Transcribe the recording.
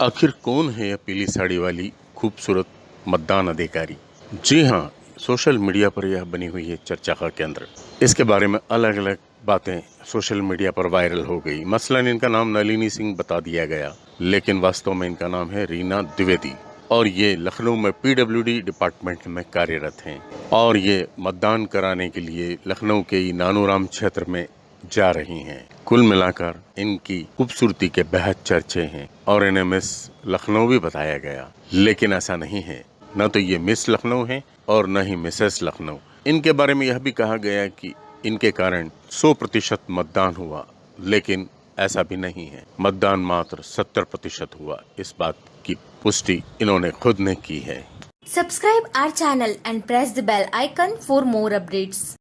आखिर कौन है यह पीली साड़ी वाली खूबसूरत मतदान अधिकारी? जी हाँ सोशल मीडिया पर यह बनी हुई है चर्चा का केंद्र। इसके बारे में अलग अलग बातें सोशल मीडिया पर वायरल हो गई। मसलन इनका नाम नलिनी सिंह बता दिया गया, लेकिन वास्तव में इनका नाम है रीना द्विवेदी। और ये लखनऊ में पीडब्ल्यूडी डिपार्टमेंट में कार्यरत हैं। और ये मतदान कराने के लिए लखनऊ के ही नानूराम क्षेत्र में जा रही हैं। कुल मिलाकर इनकी खूबसूरती के बेहद चर्चे हैं और इन्हें मिस लखनऊ भी बताया गया। लेकिन ऐसा नहीं है। न तो ये मिस लखनऊ है और न ही मिसेस लखनऊ। इनके बारे में यह भी कहा गया कि इनके कारण 100 प्रतिशत मतदान हुआ, लेकिन ऐसा भी नहीं है। मतदान मात्र 70 प्रतिशत हुआ। इस बात की पुष्टि इन्होंने खुद ने की है। Subscribe our channel and press the bell icon for more updates.